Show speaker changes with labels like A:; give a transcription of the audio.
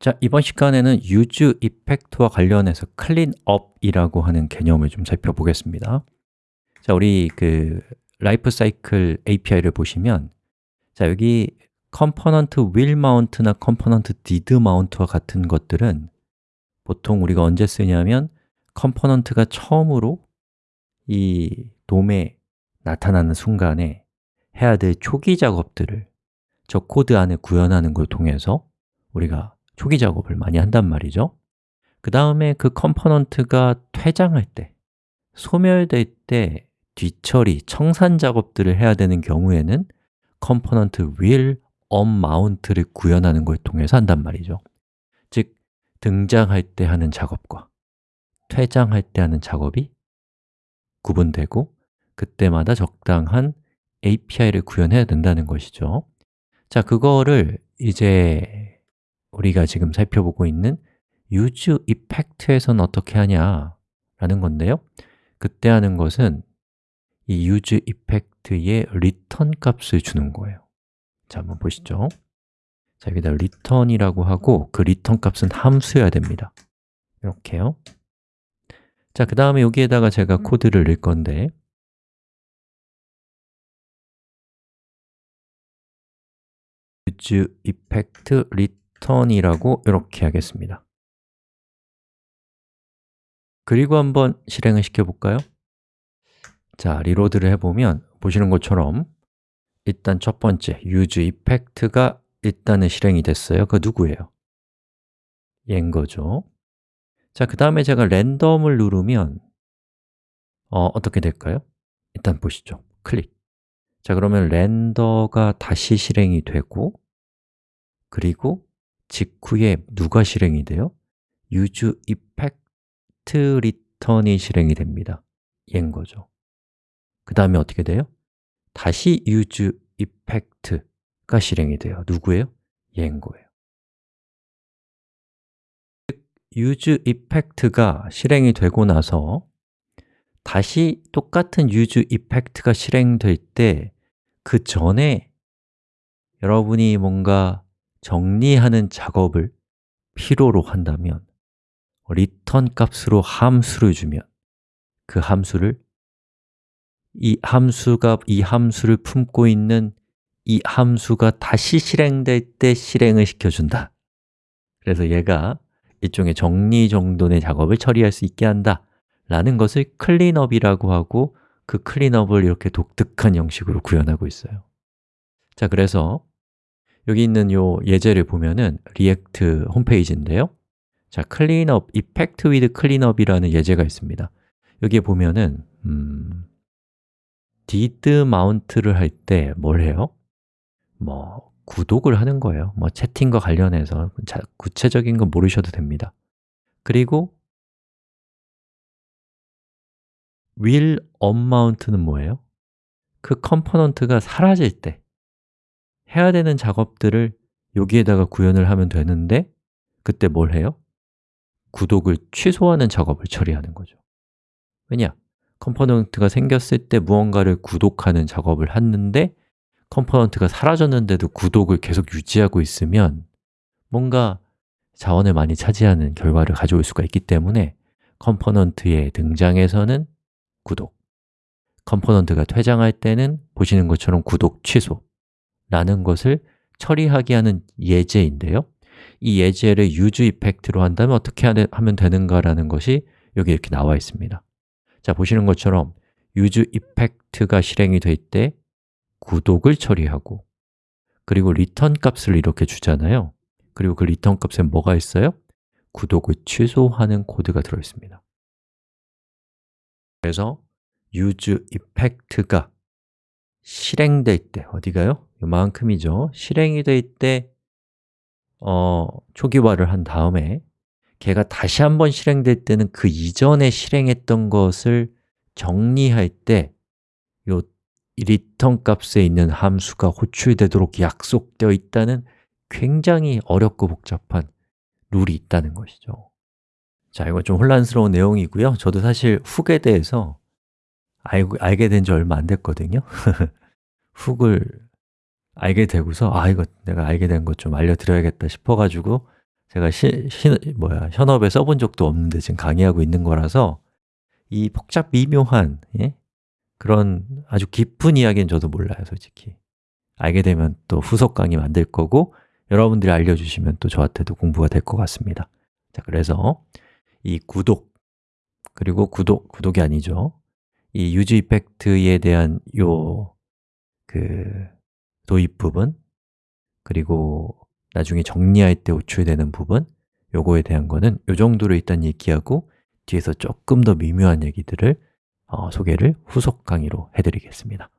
A: 자, 이번 시간에는 useEffect와 관련해서 cleanup이라고 하는 개념을 좀 살펴보겠습니다. 자, 우리 그 라이프 사이클 API를 보시면 자, 여기 component will mount나 component did mount와 같은 것들은 보통 우리가 언제 쓰냐면 component가 처음으로 이 DOM에 나타나는 순간에 해야 될 초기 작업들을 저 코드 안에 구현하는 걸 통해서 우리가 초기 작업을 많이 한단 말이죠. 그 다음에 그 component가 퇴장할 때, 소멸될 때 뒤처리, 청산 작업들을 해야 되는 경우에는 component will unmount를 구현하는 걸 통해서 한단 말이죠. 즉, 등장할 때 하는 작업과 퇴장할 때 하는 작업이 구분되고 그때마다 적당한 API를 구현해야 된다는 것이죠. 자, 그거를 이제 우리가 지금 살펴보고 있는 use effect에서는 어떻게 하냐라는 건데요. 그때 하는 것은 이 use effect의 return 값을 주는 거예요. 자, 한번 보시죠. 자, 여기다 return이라고 하고 그 return 값은 함수여야 됩니다. 이렇게요. 자, 그 다음에 여기에다가 제가 코드를 넣을 건데 use effect return 턴이라고 이렇게 하겠습니다 그리고 한번 실행을 시켜볼까요? 자, 리로드를 해보면 보시는 것처럼 일단 첫 번째 use effect가 일단은 실행이 됐어요 그 누구예요? 얘인 거죠 자, 그 다음에 제가 랜덤을 누르면 어, 어떻게 될까요? 일단 보시죠 클릭 자, 그러면 렌더가 다시 실행이 되고 그리고 직후에 누가 실행이 돼요? use effect return이 실행이 됩니다 얘인 거죠 그 다음에 어떻게 돼요? 다시 use effect가 실행이 돼요 누구예요? 얘인 거예요 use effect가 실행이 되고 나서 다시 똑같은 use effect가 실행될 때 그 전에 여러분이 뭔가 정리하는 작업을 필요로 한다면 return 값으로 함수를 주면 그 함수를 이 함수가 이 함수를 품고 있는 이 함수가 다시 실행될 때 실행을 시켜준다. 그래서 얘가 일종의 정리정돈의 작업을 처리할 수 있게 한다. 라는 것을 cleanup이라고 하고 그 cleanup을 이렇게 독특한 형식으로 구현하고 있어요. 자, 그래서 여기 있는 요 예제를 보면은 React 홈페이지인데요. 자, cleanup, effect with cleanup이라는 예제가 있습니다. 여기에 보면은 음, did mount를 할 때 뭘 해요? 뭐 구독을 하는 거예요. 뭐 채팅과 관련해서 자, 구체적인 건 모르셔도 됩니다. 그리고 will unmount는 뭐예요? 그 component가 사라질 때 해야 되는 작업들을 여기에다가 구현을 하면 되는데 그때 뭘 해요? 구독을 취소하는 작업을 처리하는 거죠 왜냐? component가 생겼을 때 무언가를 구독하는 작업을 했는데 component가 사라졌는데도 구독을 계속 유지하고 있으면 뭔가 자원을 많이 차지하는 결과를 가져올 수가 있기 때문에 component의 등장에서는 구독 component가 퇴장할 때는 보시는 것처럼 구독 취소 라는 것을 처리하게 하는 예제인데요 이 예제를 use effect로 한다면 어떻게 하면 되는가라는 것이 여기 이렇게 나와 있습니다 자, 보시는 것처럼 use effect가 실행이 될 때 구독을 처리하고 그리고 return 값을 이렇게 주잖아요 그리고 그 return 값에 뭐가 있어요? 구독을 취소하는 코드가 들어있습니다 그래서 use effect가 실행될 때, 어디가요? 이만큼이죠. 실행이 될 때 어, 초기화를 한 다음에 걔가 다시 한번 실행될 때는 그 이전에 실행했던 것을 정리할 때 요 리턴 값에 있는 함수가 호출되도록 약속되어 있다는 굉장히 어렵고 복잡한 룰이 있다는 것이죠. 자, 이거 좀 혼란스러운 내용이고요. 저도 사실 hook에 대해서 알고, 알게 된 지 얼마 안 됐거든요. hook을 알게 되고서 아, 이거 내가 알게 된 것 좀 알려드려야겠다 싶어가지고 제가 시, 시, 뭐야, 현업에 써본 적도 없는데 지금 강의하고 있는 거라서 이 복잡 미묘한 예? 그런 아주 깊은 이야기는 저도 몰라요, 솔직히. 알게 되면 또 후속 강의 만들 거고 여러분들이 알려주시면 또 저한테도 공부가 될 것 같습니다. 자, 그래서 이 구독, 그리고 구독, 구독이 아니죠. 이 유즈 이펙트에 대한 요그 도입 부분 그리고 나중에 정리할 때 호출되는 부분 요거에 대한 거는 요 정도로 일단 얘기하고 뒤에서 조금 더 미묘한 얘기들을 어, 소개를 후속 강의로 해드리겠습니다